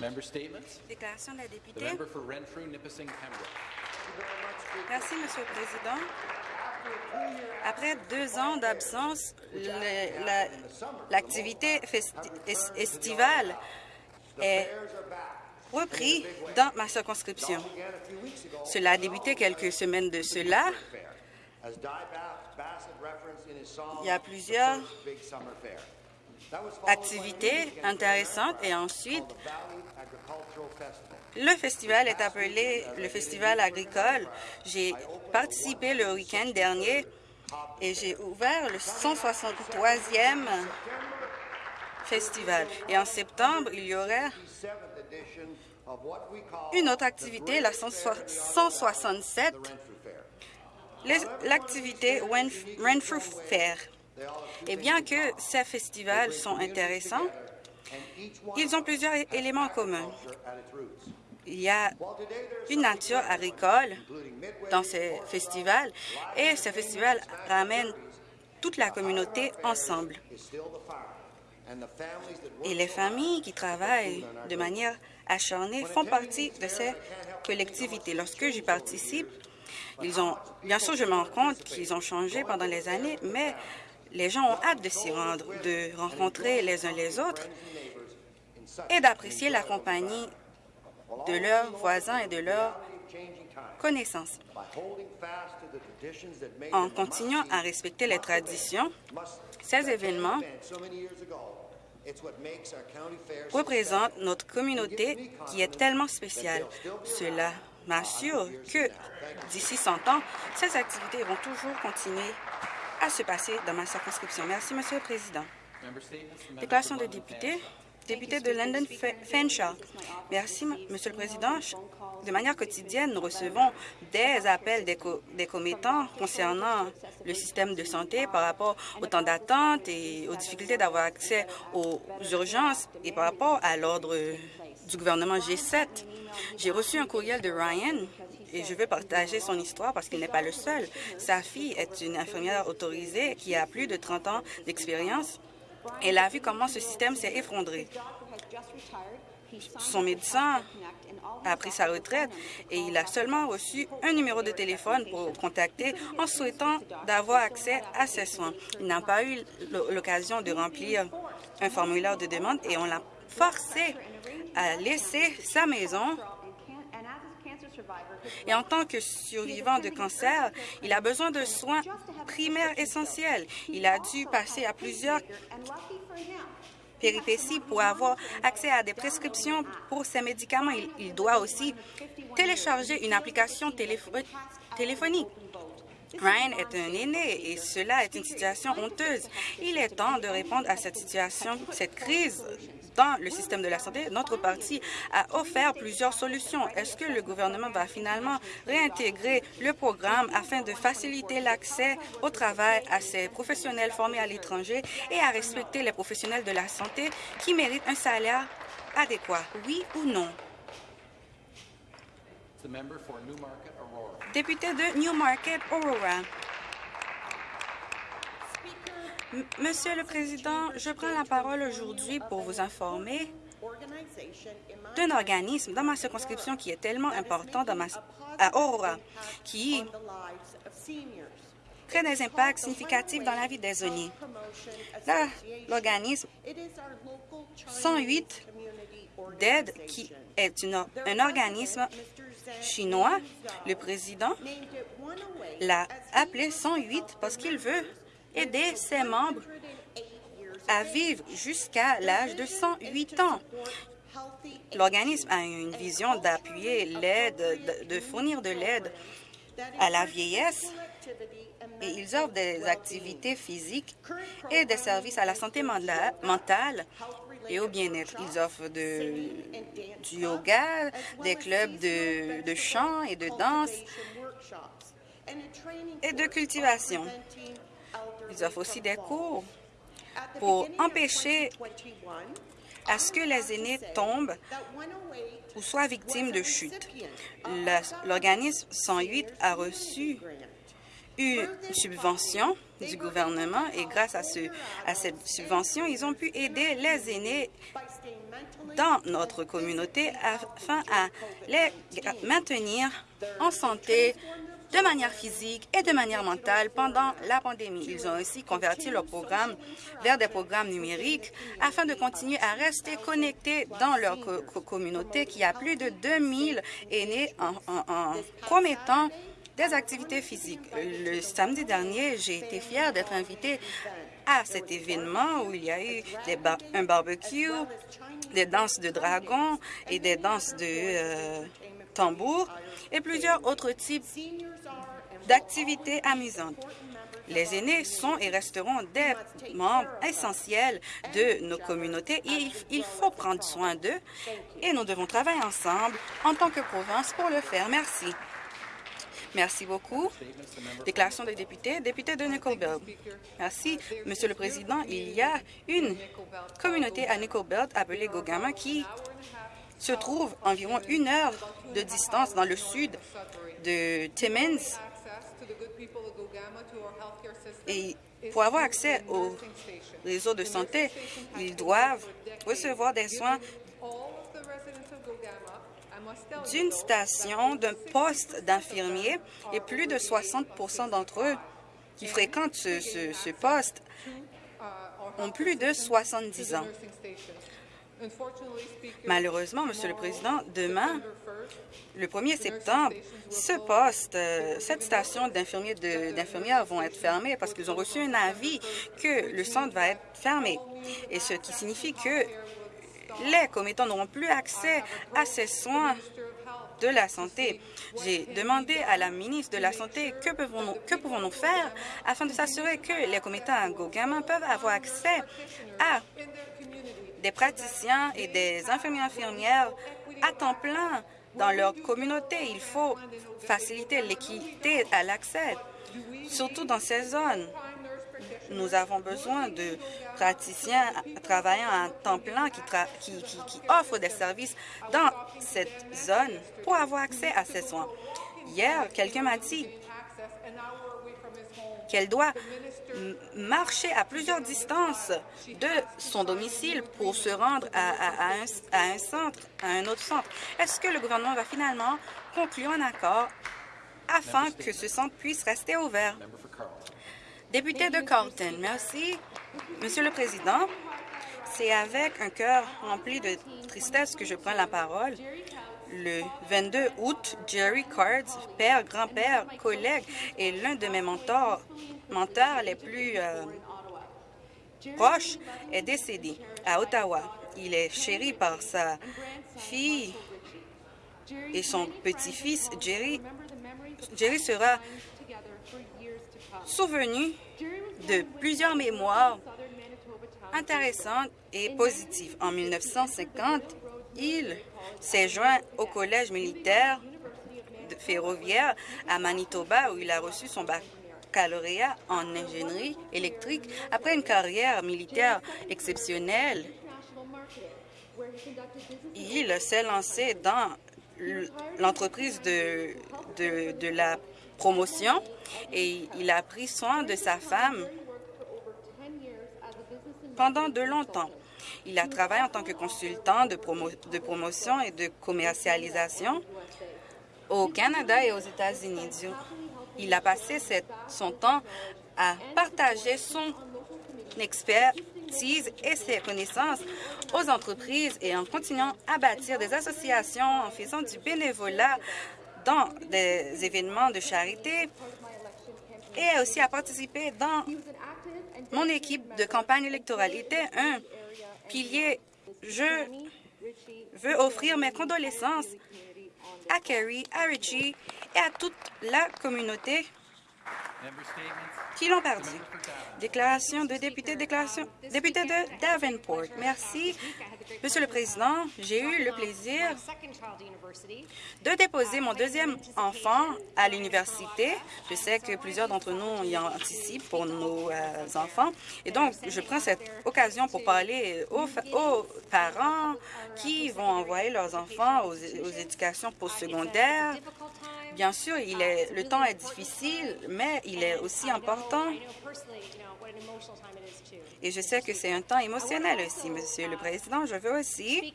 Member statements? Déclaration de la The députée. for Renfrew. Merci, Monsieur le Président. Après deux ans d'absence, la- l'activité estivale est reprise dans ma circonscription. Cela a débuté quelques semaines de cela. Il y a plusieurs activités intéressantes et ensuite, le festival est appelé le Festival agricole. J'ai participé le week-end dernier et j'ai ouvert le 163e festival. Et en septembre, il y aurait une autre activité, la 167, les- l'activité Renf- Renfrew Fair. Et bien que ces festivals sont intéressants, ils ont plusieurs éléments en commun. Il y a une nature agricole dans ces festivals et ces festivals ramènent toute la communauté ensemble. Et les familles qui travaillent de manière acharnée font partie de ces collectivités. Lorsque j'y participe, ils ont, bien sûr, je me rends compte qu'ils ont changé pendant les années, mais les gens ont hâte de s'y rendre, de rencontrer les uns les autres et d'apprécier la compagnie de leurs voisins et de leurs connaissances. En continuant à respecter les traditions, ces événements représentent notre communauté qui est tellement spéciale. Cela m'assure que d'ici 100 ans, ces activités vont toujours continuer à se passer dans ma circonscription. Merci, Monsieur le Président. Déclaration de député. Député de London Fanshawe. Merci, M- Monsieur le Président. De manière quotidienne, nous recevons des appels des, co- des commettants concernant le système de santé par rapport au temps d'attente et aux difficultés d'avoir accès aux urgences et par rapport à l'ordre du gouvernement G7. J'ai reçu un courriel de Ryan et je veux partager son histoire parce qu'il n'est pas le seul. Sa fille est une infirmière autorisée qui a plus de 30 ans d'expérience. Elle a vu comment ce système s'est effondré. Son médecin a pris sa retraite et il a seulement reçu un numéro de téléphone pour contacter en souhaitant d'avoir accès à ses soins. Il n'a pas eu l'occasion de remplir un formulaire de demande et on l'a forcé à laisser sa maison et en tant que survivant de cancer, il a besoin de soins primaires essentiels. Il a dû passer à plusieurs péripéties pour avoir accès à des prescriptions pour ses médicaments. Il, doit aussi télécharger une application téléphonique. Ryan est un aîné et cela est une situation honteuse. Il est temps de répondre à cette situation, cette crise dans le système de la santé. Notre parti a offert plusieurs solutions. Est-ce que le gouvernement va finalement réintégrer le programme afin de faciliter l'accès au travail à ces professionnels formés à l'étranger et à respecter les professionnels de la santé qui méritent un salaire adéquat? Oui ou non? Député de Newmarket, Aurora. Monsieur le Président, je prends la parole aujourd'hui pour vous informer d'un organisme dans ma circonscription qui est tellement important à Aurora, qui crée des impacts significatifs dans la vie des aînés. L'organisme 108 d'aide, qui est un organisme chinois, le président l'a appelé 108 parce qu'il veut aider ses membres à vivre jusqu'à l'âge de 108 ans. L'organisme a une vision d'appuyer l'aide, de, fournir de l'aide à la vieillesse et ils offrent des activités physiques et des services à la santé mentale et au bien-être. Ils offrent du yoga, des clubs de chant et de danse et de cultivation. Ils offrent aussi des cours pour empêcher à ce que les aînés tombent ou soient victimes de chutes. L'organisme 108 a reçu une subvention du gouvernement et grâce à, ce, à cette subvention, ils ont pu aider les aînés dans notre communauté afin à les maintenir en santé de manière physique et de manière mentale pendant la pandémie. Ils ont aussi converti leur programme vers des programmes numériques afin de continuer à rester connectés dans leur co- co- communauté qui a plus de 2000 aînés en, en, en promettant des activités physiques. Le samedi dernier, j'ai été fière d'être invitée à cet événement où il y a eu un barbecue, des danses de dragons et des danses de euh, tambour et plusieurs autres types d'activités amusantes. Les aînés sont et resteront des membres essentiels de nos communautés et il, il faut prendre soin d'eux et nous devons travailler ensemble en tant que province pour le faire. Merci. Merci beaucoup. Déclaration des députés. Député de Nickelbelt. Merci, Monsieur le Président. Il y a une communauté à Nickelbelt appelée Gogama qui se trouve environ une heure de distance dans le sud de Timmins. Et pour avoir accès au réseau de santé, ils doivent recevoir des soins d'une station, d'un poste d'infirmier et plus de 60% d'entre eux qui fréquentent ce, poste ont plus de 70 ans. Malheureusement, Monsieur le Président, demain, le 1er septembre, ce poste, euh, cette station d'infirmiers d'infirmières vont être fermées parce qu'ils ont reçu un avis que le centre va être fermé. Et ce qui signifie que les commettants n'auront plus accès à ces soins de la Santé. J'ai demandé à la ministre de la Santé que pouvons-nous faire afin de s'assurer que les commettants à Gogama peuvent avoir accès à des praticiens et des infirmiers infirmières à temps plein dans leur communauté. Il faut faciliter l'équité à l'accès, surtout dans ces zones. Nous avons besoin de praticiens travaillant à temps plein qui, qui offrent des services dans cette zone pour avoir accès à ces soins. Hier, quelqu'un m'a dit qu'elle doit marcher à plusieurs distances de son domicile pour se rendre à, à- à un, à un centre, à un autre centre. Est-ce que le gouvernement va finalement conclure un accord afin que ce centre puisse rester ouvert? Député de Carlton, merci. Monsieur le Président, c'est avec un cœur rempli de tristesse que je prends la parole. Le 22 août, Jerry Cards, père, grand-père, collègue et l'un de mes mentors, les plus euh, proches, est décédé à Ottawa. Il est chéri par sa fille et son petit-fils, Jerry. Jerry sera souvenu de plusieurs mémoires intéressantes et positives. En 1950, il s'est joint au collège militaire ferroviaire à Manitoba où il a reçu son baccalauréat en ingénierie électrique après une carrière militaire exceptionnelle. Il s'est lancé dans l'entreprise de la promotion et il a pris soin de sa femme pendant de longtemps. Il a travaillé en tant que consultant de, promo- de promotion et de commercialisation au Canada et aux États-Unis. Il a passé son temps à partager son expertise et ses connaissances aux entreprises et en continuant à bâtir des associations, en faisant du bénévolat dans des événements de charité et aussi à participer dans mon équipe de campagne électorale. Pilier. Je veux offrir mes condoléances à Kerry, à Richie et à toute la communauté. Qui l'ont perdu? Déclaration de député, déclaration député de Davenport. Merci, Monsieur le Président. J'ai eu le plaisir de déposer mon deuxième enfant à l'université. Je sais que plusieurs d'entre nous y anticipent pour nos euh, enfants. Et donc, je prends cette occasion pour parler aux, parents qui vont envoyer leurs enfants aux, aux éducations postsecondaires. Bien sûr, le temps est difficile, mais il est aussi important. Et je sais que c'est un temps émotionnel aussi, Monsieur le Président. Je veux aussi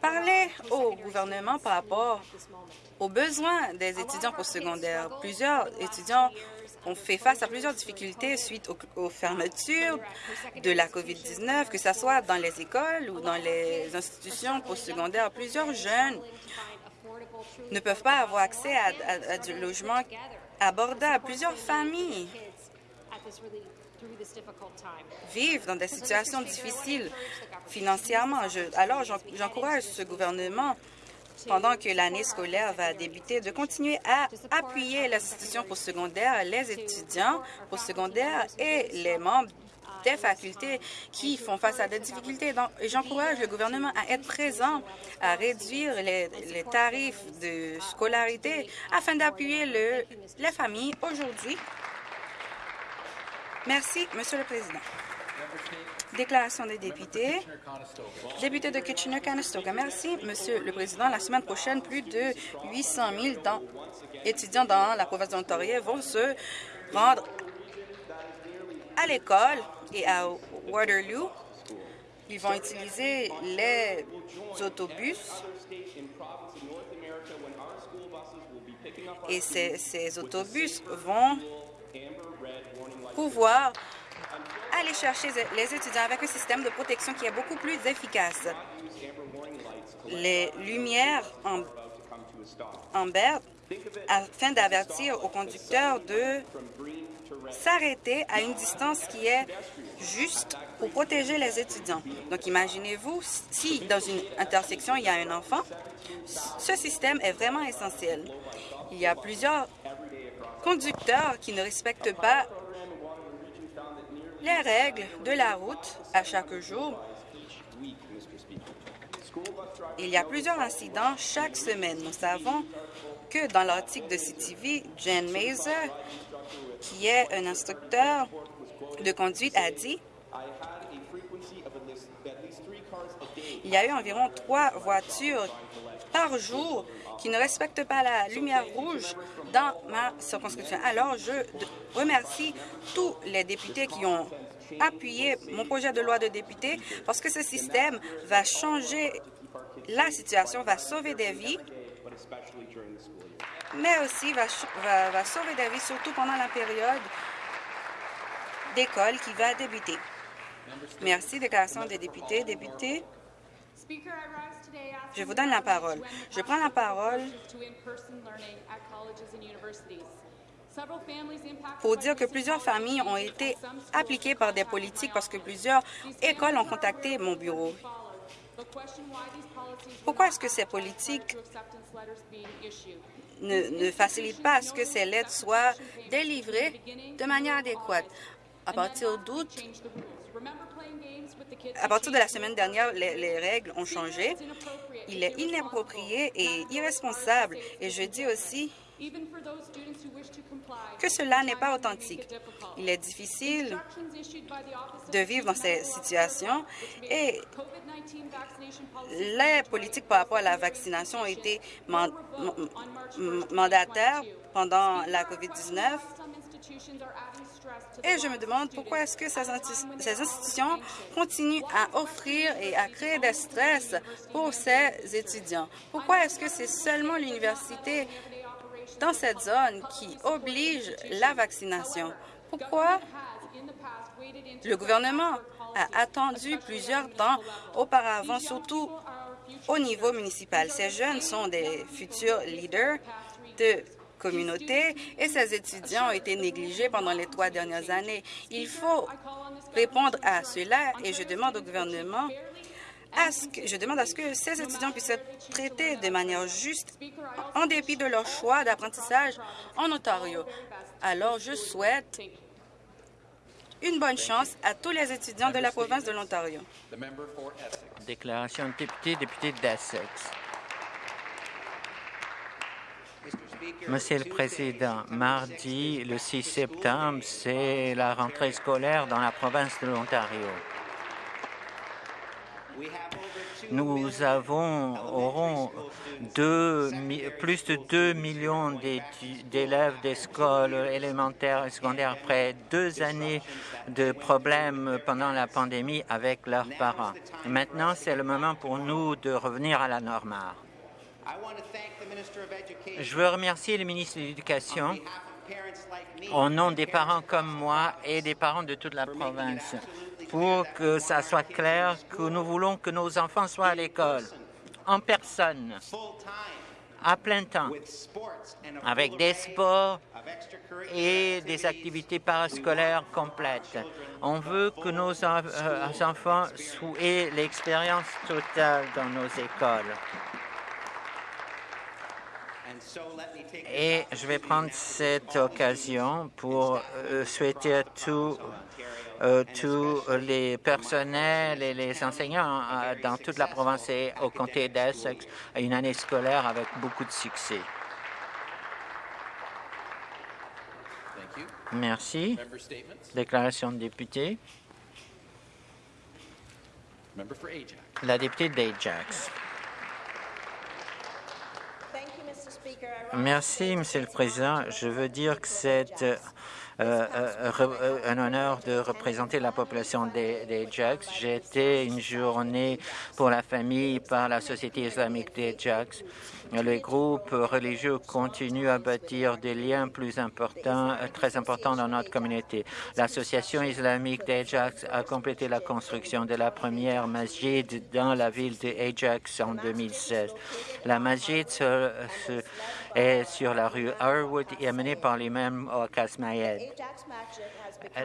parler au gouvernement par rapport aux besoins des étudiants postsecondaires. Plusieurs étudiants ont fait face à plusieurs difficultés suite aux, fermetures de la COVID-19, que ce soit dans les écoles ou dans les institutions postsecondaires. Plusieurs jeunes ne peuvent pas avoir accès à, du logement abordable. Plusieurs familles vivent dans des situations difficiles financièrement. alors, j'encourage ce gouvernement pendant que l'année scolaire va débuter, de continuer à appuyer les institutions postsecondaires, les étudiants postsecondaires et les membres des facultés qui font face à des difficultés. Donc, j'encourage le gouvernement à être présent, à réduire les, tarifs de scolarité afin d'appuyer le, les familles aujourd'hui. Merci, Monsieur le Président. Déclaration des députés. Député de Kitchener-Conestoga. Merci, Monsieur le Président. La semaine prochaine, plus de 800 000 étudiants dans la province de l'Ontario vont se rendre à l'école et à Waterloo. Ils vont utiliser les autobus et ces, autobus vont pouvoir aller chercher les étudiants avec un système de protection qui est beaucoup plus efficace. Les lumières en, en afin d'avertir aux conducteurs de s'arrêter à une distance qui est juste pour protéger les étudiants. Donc, imaginez-vous, si dans une intersection, il y a un enfant, ce système est vraiment essentiel. Il y a plusieurs conducteurs qui ne respectent pas les règles de la route à chaque jour. Il y a plusieurs incidents chaque semaine. Nous savons que dans l'article de CTV, Jen Mazer, qui est un instructeur de conduite, a dit il y a eu environ trois voitures par jour qui ne respectent pas la lumière rouge dans ma circonscription. Alors, je remercie tous les députés qui ont appuyé mon projet de loi de député parce que ce système va changer la situation, va sauver des vies, mais aussi va, sauver des vies, surtout pendant la période d'école qui va débuter. Merci. Déclaration des députés. Députés. Je vous donne la parole. Je prends la parole pour dire que plusieurs familles ont été appliquées par des politiques parce que plusieurs écoles ont contacté mon bureau. Pourquoi est-ce que ces politiques ne, facilitent pas à ce que ces lettres soient délivrées de manière adéquate? À partir d'août, à partir de la semaine dernière, les, règles ont changé. Il est inapproprié et irresponsable. Et je dis aussi que cela n'est pas authentique. Il est difficile de vivre dans ces situations et les politiques par rapport à la vaccination ont été mandataires pendant la COVID-19 et je me demande pourquoi est-ce que ces, institutions continuent à offrir et à créer des stress pour ces étudiants? Pourquoi est-ce que c'est seulement l'université dans cette zone qui oblige la vaccination? Pourquoi le gouvernement a attendu plusieurs temps auparavant, surtout au niveau municipal? Ces jeunes sont des futurs leaders de communauté et ces étudiants ont été négligés pendant les trois dernières années. Il faut répondre à cela et je demande au gouvernement je demande à ce que ces étudiants puissent être traités de manière juste en dépit de leur choix d'apprentissage en Ontario. Alors, je souhaite une bonne chance à tous les étudiants de la province de l'Ontario. Déclaration de député, député d'Essex. Monsieur le Président, mardi, le 6 septembre, c'est la rentrée scolaire dans la province de l'Ontario. Nous avons, aurons deux plus de 2 millions d'élèves d'écoles élémentaires et secondaires après deux années de problèmes pendant la pandémie avec leurs parents. Maintenant, c'est le moment pour nous de revenir à la normale. Je veux remercier le ministre de l'Éducation au nom des parents comme moi et des parents de toute la province pour que ça soit clair que nous voulons que nos enfants soient à l'école en personne, à plein temps, avec des sports et des activités parascolaires complètes. On veut que nos euh, enfants aient l'expérience totale dans nos écoles. Et je vais prendre cette occasion pour euh, souhaiter à tous euh, tous les personnels et les enseignants euh, dans toute la province et au comté d'Essex une année scolaire avec beaucoup de succès. Merci. Déclaration de député. La députée d'Ajax. Merci, Monsieur le Président. Je veux dire que c'est euh, euh, euh, un honneur de représenter la population des, des été une journée pour la famille par la Société islamique des Jax. Les groupes religieux continuent à bâtir des liens plus importants, très importants dans notre communauté. L'Association islamique d'Ajax a complété la construction de la première masjid dans la ville d'Ajax en 2016. La masjid est sur la rue Harwood et est menée par l'imam Oakas Mayed.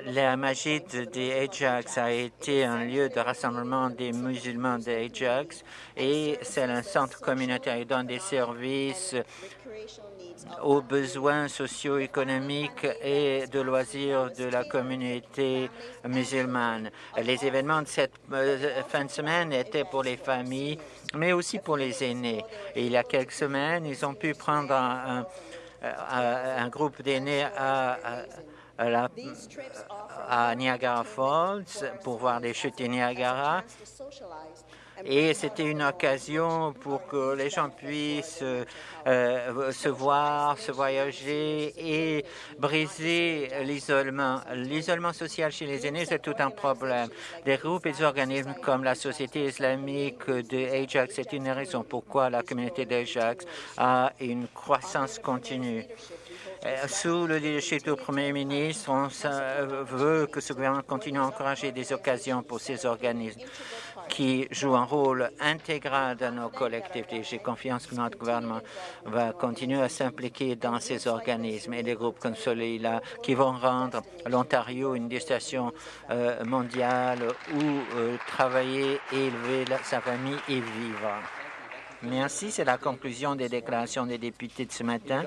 La masjid d'Ajax a été un lieu de rassemblement des musulmans d'Ajax et c'est un centre communautaire. Il donne des services aux besoins socio-économiques et de loisirs de la communauté musulmane. Les événements de cette euh, fin de semaine étaient pour les familles, mais aussi pour les aînés. Et il y a quelques semaines, ils ont pu prendre un, un- un groupe d'aînés à Niagara Falls pour voir les chutes du Niagara. Et c'était une occasion pour que les gens puissent euh, se voir, se voyager et briser l'isolement. L'isolement social chez les aînés, c'est tout un problème. Des groupes et des organismes comme la Société islamique de Ajax, c'est une raison pourquoi la communauté d'Ajax a une croissance continue. Euh, Sous le leadership du Premier ministre, on veut que ce gouvernement continue à encourager des occasions pour ces organismes qui jouent un rôle intégral dans nos collectivités. J'ai confiance que notre gouvernement va continuer à s'impliquer dans ces organismes et des groupes comme celui-là qui vont rendre l'Ontario une destination euh, mondiale où euh, travailler, élever sa famille et vivre. Merci. C'est la conclusion des déclarations des députés de ce matin.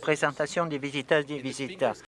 Présentation des visiteurs des visiteurs.